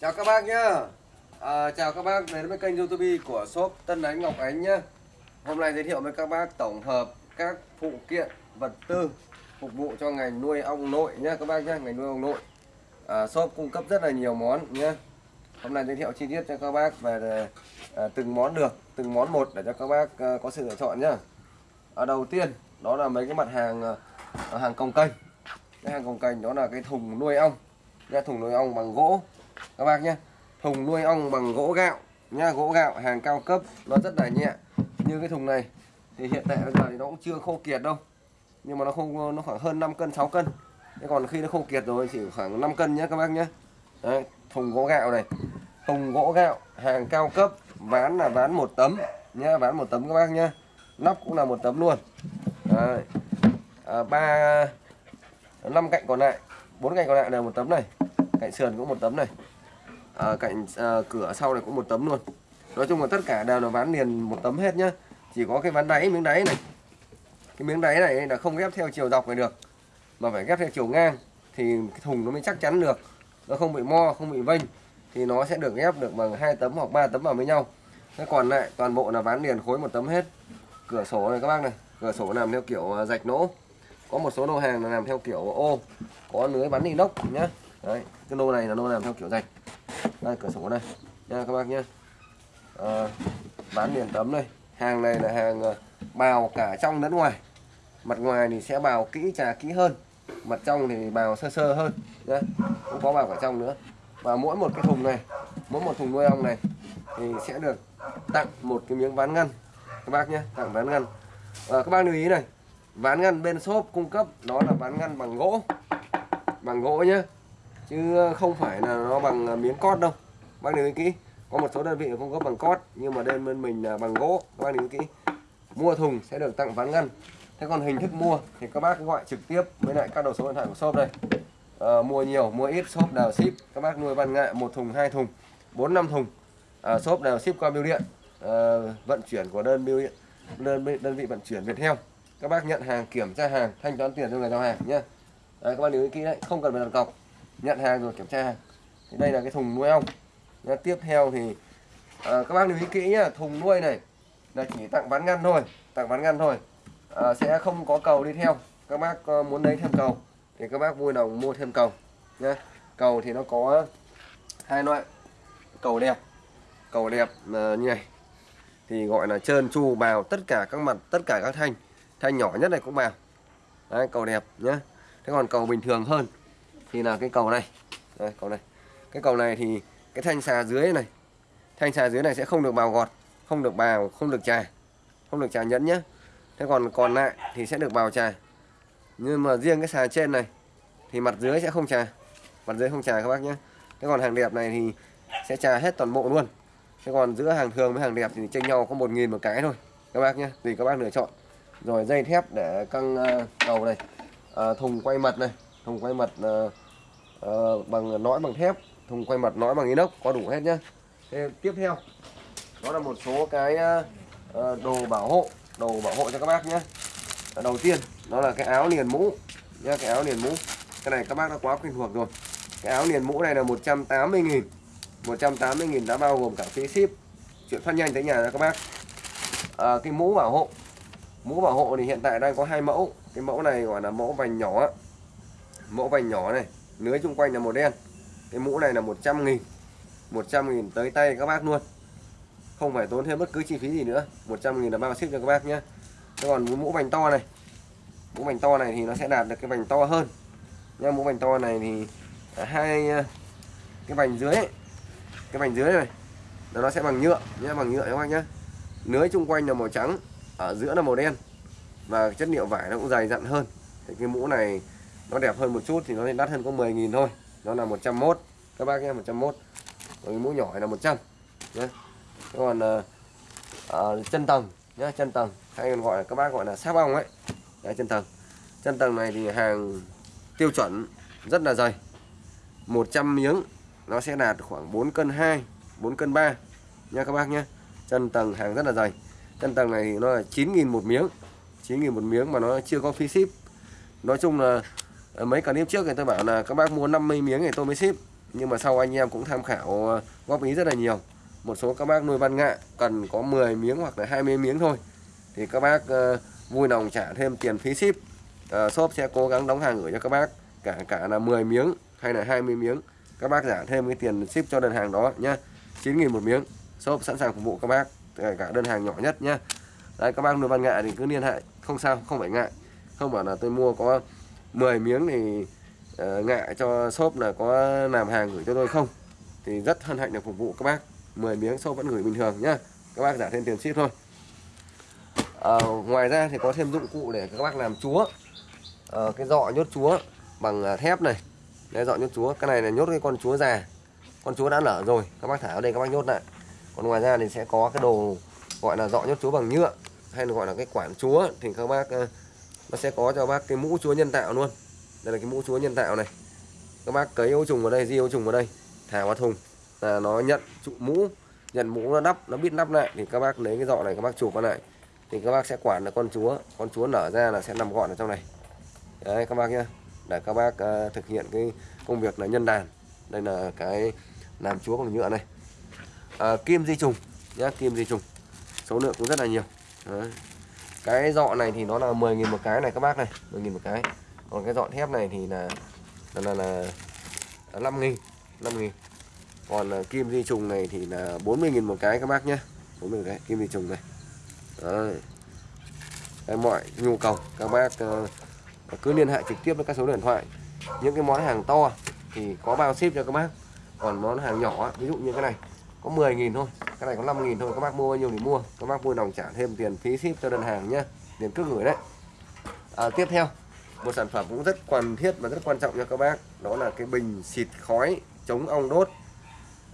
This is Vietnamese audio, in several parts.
Chào các bác nhá. À, Chào các bác đến với kênh youtube của shop Tân Ánh Ngọc Ánh nhá. Hôm nay giới thiệu với các bác tổng hợp các phụ kiện vật tư phục vụ cho ngành nuôi ong nội nhá các bác nhá ngành nuôi ong nội. À, shop cung cấp rất là nhiều món nhá. Hôm nay giới thiệu chi tiết cho các bác về à, từng món được từng món một để cho các bác à, có sự lựa chọn nhá. À, đầu tiên đó là mấy cái mặt hàng à, hàng cồng kênh cái hàng cồng kênh đó là cái thùng nuôi ong. Cái thùng nuôi ong bằng gỗ các bác nhé thùng nuôi ong bằng gỗ gạo nha gỗ gạo hàng cao cấp nó rất là nhẹ. Như cái thùng này thì hiện tại bây giờ thì nó cũng chưa khô kiệt đâu nhưng mà nó không nó khoảng hơn 5 cân 6 cân. Thế còn khi nó khô kiệt rồi chỉ khoảng 5 cân nhé các bác nhé. Đấy, thùng gỗ gạo này. Thùng gỗ gạo hàng cao cấp ván là ván một tấm nhá ván một tấm các bác nhá. Nắp cũng là một tấm luôn. Đấy. À, ba năm cạnh còn lại bốn cạnh còn lại là một tấm này cạnh sườn cũng một tấm này. À, cạnh à, cửa sau này cũng một tấm luôn. Nói chung là tất cả đều là ván liền một tấm hết nhá. Chỉ có cái ván đáy miếng đáy này. Cái miếng đáy này là không ghép theo chiều dọc này được mà phải ghép theo chiều ngang thì cái thùng nó mới chắc chắn được. Nó không bị mo không bị vênh thì nó sẽ được ghép được bằng hai tấm hoặc ba tấm vào với nhau. Thế còn lại toàn bộ là ván liền khối một tấm hết. Cửa sổ này các bác này cửa sổ làm theo kiểu à, rạch nỗ. Có một số lô hàng là làm theo kiểu ô có lưới bắn inox nhá đấy cái lô này là lô làm theo kiểu rạch đây cửa sổ đây. Nha các bác nhé à, ờ, bán liền tấm đây. Hàng này là hàng ờ, bào cả trong lẫn ngoài. Mặt ngoài thì sẽ bào kỹ trà kỹ hơn. Mặt trong thì bào sơ sơ hơn nhá. Cũng có bào cả trong nữa. Và mỗi một cái thùng này mỗi một thùng nuôi ong này thì sẽ được tặng một cái miếng ván ngăn. Các bác nhé tặng ván ngăn. À, các bác lưu ý này. Ván ngăn bên shop cung cấp đó là ván ngăn bằng gỗ. Bằng gỗ nhé chứ không phải là nó bằng à, miếng cót đâu. Bác lưu ý kỹ. Có một số đơn vị cung cấp bằng cót nhưng mà đơn bên mình là bằng gỗ. Các bác lưu ý kỹ. Mua thùng sẽ được tặng ván ngăn. Thế còn hình thức mua thì các bác gọi trực tiếp với lại các đầu số điện thoại của shop đây. À, mua nhiều mua ít shop đều ship. Các bác nuôi văn nghệ một thùng hai thùng bốn năm thùng. À, shop đều ship qua bưu điện. À, vận chuyển của đơn bưu điện đơn đơn vị vận chuyển Viettel. Các bác nhận hàng kiểm tra hàng thanh toán tiền cho người giao hàng nhé à, các bác lưu ý kỹ đấy không cần phải đặt cọc nhận hàng rồi kiểm tra hàng. Thì đây là cái thùng nuôi ong. Nha, tiếp theo thì à, các bác lưu ý kỹ nhá thùng nuôi này là chỉ tặng ván ngăn thôi tặng ván ngăn thôi. À, sẽ không có cầu đi theo. Các bác uh, muốn lấy thêm cầu thì các bác vui lòng mua thêm cầu nhé cầu thì nó có hai loại cầu đẹp cầu đẹp uh, như này. Thì gọi là trơn chu bào tất cả các mặt tất cả các thanh thanh nhỏ nhất này cũng bào. Đấy, cầu đẹp nhé thế còn cầu bình thường hơn thì là cái cầu này. Đây, cầu này. Cái cầu này thì cái thanh xà dưới này. Thanh xà dưới này sẽ không được bào gọt không được bào không được trà không được trà nhẫn nhé thế còn còn lại thì sẽ được bào trà nhưng mà riêng cái xà trên này thì mặt dưới sẽ không trà mặt dưới không trà các bác nhé thế còn hàng đẹp này thì sẽ trà hết toàn bộ luôn. Thế còn giữa hàng thường với hàng đẹp thì chênh nhau có một nghìn một cái thôi các bác nhé tùy các bác lựa chọn. Rồi dây thép để căng ờ, cầu này. À, thùng quay mật này. Thùng quay mật uh, ờ, uh, bằng nõi bằng thép thùng quay mặt nõi bằng inox có đủ hết nhá. Thế tiếp theo đó là một số cái uh, đồ bảo hộ đồ bảo hộ cho các bác nhé đầu tiên đó là cái áo liền mũ nhá cái áo liền mũ. Cái này các bác đã quá quen thuộc rồi. Cái áo liền mũ này là 180.000 180.000 đã bao gồm cả phí ship. Chuyển phát nhanh tới nhà các bác. À, cái mũ bảo hộ mũ bảo hộ thì hiện tại đang có hai mẫu. Cái mẫu này gọi là mẫu vành nhỏ. Mẫu vành nhỏ này lưới chung quanh là màu đen. Cái mũ này là 100 nghìn. 100 nghìn tới tay các bác luôn. Không phải tốn thêm bất cứ chi phí gì nữa. 100 nghìn là bao ship cho các bác nhé. Thế còn mũ vành to này. Mũ vành to này thì nó sẽ đạt được cái vành to hơn. Nha mũ vành to này thì hai ờ, cái vành dưới ấy, cái vành dưới này. Nó sẽ bằng nhựa. Nhé bằng nhựa các bác nhé lưới chung quanh là màu trắng ở giữa là màu đen. Và chất liệu vải nó cũng dày dặn hơn. Thì cái mũ này nó đẹp hơn một chút thì nó đắt hơn có 10.000 thôi. Nó là 101 các bác nhé 101 còn cái mũ nhỏ này là 100 nhé. Còn à, à, chân tầng nhé chân tầng. Hay còn gọi là các bác gọi là sáp ong ấy. Đấy, chân tầng. Chân tầng này thì hàng tiêu chuẩn rất là dày. 100 miếng nó sẽ đạt khoảng 4 cân 2 4 cân 3 nha các bác nhé. Chân tầng hàng rất là dày. Chân tầng này thì nó là 9.000 một miếng. 9.000 một miếng mà nó chưa có phí ship. Nói chung là Ờ, mấy clip trước thì tôi bảo là các bác mua 50 miếng thì tôi mới ship. Nhưng mà sau anh em cũng tham khảo ờ, góp ý rất là nhiều. Một số các bác nuôi văn ngạ cần có 10 miếng hoặc là 20 miếng thôi. Thì các bác ờ, vui lòng trả thêm tiền phí ship. Shop sẽ cố gắng đóng hàng gửi cho các bác, cả cả là 10 miếng hay là 20 miếng. Các bác trả thêm cái tiền ship cho đơn hàng đó nhá. 9.000 một miếng. Shop sẵn sàng phục vụ các bác, kể cả đơn hàng nhỏ nhất nhá. Đấy, các bác nuôi văn ngạ thì cứ liên hệ không sao, không phải ngại. Không bảo là tôi mua có 10 miếng thì ờ, uh, ngại cho shop là có làm hàng gửi cho tôi không? Thì rất hân hạnh được phục vụ các bác. 10 miếng shop vẫn gửi bình thường nhá. Các bác trả thêm tiền ship thôi. À, ngoài ra thì có thêm dụng cụ để các bác làm chúa. À, cái dọ nhốt chúa bằng thép này. Đây dọ nhốt chúa. Cái này là nhốt cái con chúa già. Con chúa đã nở rồi. Các bác thả ở đây các bác nhốt lại. Còn ngoài ra thì sẽ có cái đồ gọi là dọ nhốt chúa bằng nhựa hay là gọi là cái quản chúa. Thì các bác nó sẽ có cho bác cái mũ chúa nhân tạo luôn. Đây là cái mũ chúa nhân tạo này. Các bác cấy ô trùng vào đây di ô trùng vào đây thả vào thùng. Là nó nhận trụ mũ nhận mũ nó đắp nó biết nắp lại. Thì các bác lấy cái dọ này các bác chụp vào lại. Thì các bác sẽ quản được con chúa. Con chúa nở ra là sẽ nằm gọn ở trong này. Đấy các bác nhé để các bác uh, thực hiện cái công việc là nhân đàn. Đây là cái làm chúa bằng nhựa này. À, kim di trùng nhá kim di trùng. Số lượng cũng rất là nhiều. Đấy cái dọ này thì nó là 10.000 một cái này các bác này 10.000 một cái. Còn cái dọ thép này thì là là là, là 5.000 5.000 còn uh, kim di trùng này thì là 40.000 một cái các bác nhé. 40 cái kim di trùng này. Đấy. Đấy, mọi nhu cầu các bác uh, cứ liên hệ trực tiếp với các số điện thoại. Những cái món hàng to thì có bao ship cho các bác. Còn món hàng nhỏ ví dụ như cái này có 10.000 thôi cái này có 5.000 thôi các bác mua bao nhiêu thì mua. Các bác vui lòng trả thêm tiền phí ship cho đơn hàng nhé tiền cước gửi đấy. À, tiếp theo một sản phẩm cũng rất cần thiết và rất quan trọng cho các bác đó là cái bình xịt khói chống ong đốt.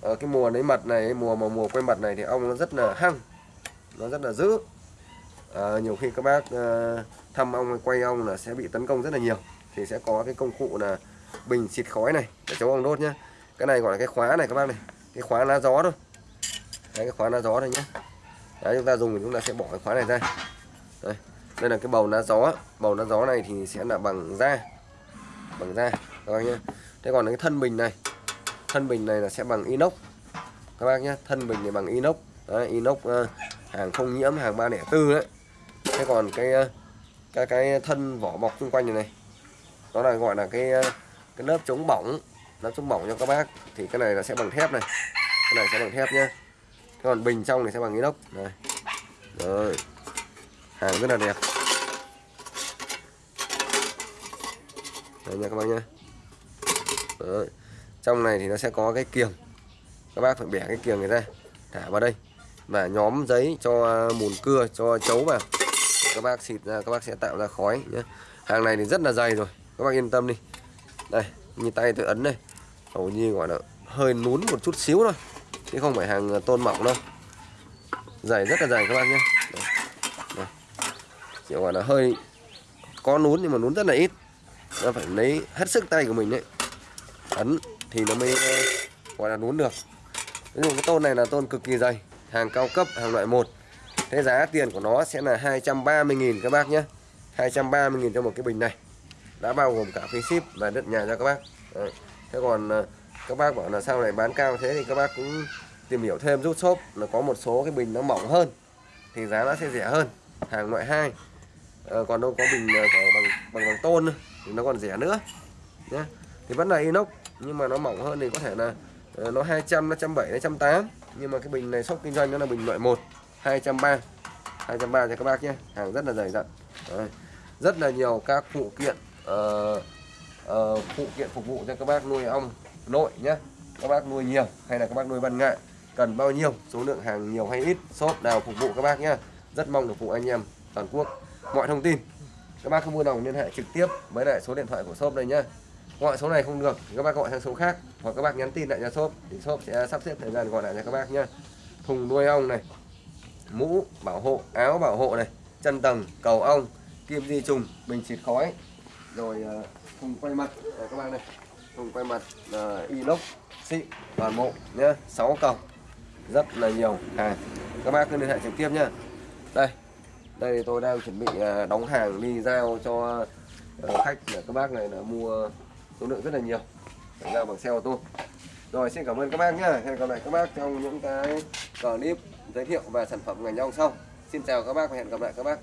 Ở cái mùa lấy mật này mùa mà mùa quay mật này thì ong nó rất là hăng nó rất là dữ. À, nhiều khi các bác à, thăm ong hay quay ong là sẽ bị tấn công rất là nhiều thì sẽ có cái công cụ là bình xịt khói này để chống ong đốt nhá. Cái này gọi là cái khóa này các bác này cái khóa lá gió thôi. Đấy cái khóa lá gió thôi nhé đấy chúng ta dùng thì chúng ta sẽ bỏ cái khóa này ra. Đây đây là cái bầu lá gió. Bầu lá gió này thì sẽ là bằng da. Bằng da các bác nhé thế còn cái thân bình này thân bình này là sẽ bằng inox. Các bác nhé thân bình này bằng inox. Đấy, inox uh, hàng không nhiễm hàng 304 đấy. Thế còn cái uh, cái cái thân vỏ bọc xung quanh này này đó là gọi là cái uh, cái lớp chống bỏng lớp chống bỏng cho các bác, thì cái này là sẽ bằng thép này. Cái này sẽ bằng thép nhé còn bình trong này sẽ bằng inox. Này. Rồi. Hàng rất là đẹp. Đây nha các bác nhé Đấy. trong này thì nó sẽ có cái kiềng. Các bác phải bẻ cái kiềng này ra, thả vào đây. Và nhóm giấy cho mùn cưa, cho chấu vào. Các bác xịt ra, các bác sẽ tạo ra khói nhé hàng này thì rất là dày rồi. Các bác yên tâm đi. Đây, như tay tôi ấn đây hầu như, gọi là, hơi nún một chút xíu thôi, chứ không phải hàng tôn mỏng đâu. Dày, rất là dày các bác nhé. Chỉ gọi là, hơi có nún nhưng mà nún rất là ít. Nó phải lấy hết sức tay của mình đấy. Ấn thì nó mới, gọi là, nún được. Ví dụ cái tôn này là tôn cực kỳ dày, hàng cao cấp, hàng loại 1 thế giá tiền của nó sẽ là 230.000 các bác nhé. 230.000 cho một cái bình này. Đã bao gồm cả phí ship và đất nhà cho các bác. Đấy thế còn ờ, các bác bảo là sao này bán cao thế thì các bác cũng tìm hiểu thêm rút shop là có một số cái bình nó mỏng hơn thì giá nó sẽ rẻ hơn hàng loại 2 à, ờ, còn đâu có bình ờ, có bằng bằng bằng tôn thì nó còn rẻ nữa nhé thì vẫn là inox nhưng mà nó mỏng hơn thì có thể là nó 200 nó 170 nó 180 nhưng mà cái bình này shop kinh doanh nó là bình loại 1 230 230 cho các bác nhé hàng rất là dày dặn. Đấy. rất là nhiều các phụ kiện uh, kiện phục vụ cho các bác nuôi ong nội nhé các bác nuôi nhiều hay là các bác nuôi ban ngại cần bao nhiêu số lượng hàng nhiều hay ít shop nào phục vụ các bác nhé rất mong được phụ anh em toàn quốc. Mọi thông tin các bác không mua đồng liên hệ trực tiếp với lại số điện thoại của shop đây nhé gọi số này không được thì các bác gọi sang số khác hoặc các bác nhắn tin lại cho shop thì shop sẽ sắp xếp thời gian gọi lại cho các bác nhé thùng nuôi ong này mũ bảo hộ áo bảo hộ này chân tầng cầu ong kim di trùng bình xịt khói rồi uh, thùng quay mặt. Đây, các bác này thùng quay mặt là inox. Xịn toàn bộ nhá. 6 còng. Rất là nhiều. Hàng các bác cứ liên hệ trực tiếp nhá. Đây. Đây tôi đang chuẩn bị à, đóng hàng đi giao cho ờ, khách để các bác này là mua số lượng rất là nhiều. Giao bằng xe ô tô. Rồi xin cảm ơn các bác nhá. Hẹn gặp lại các bác trong những cái clip giới thiệu về sản phẩm ngành ong sau. Xin chào các bác và hẹn gặp lại các bác.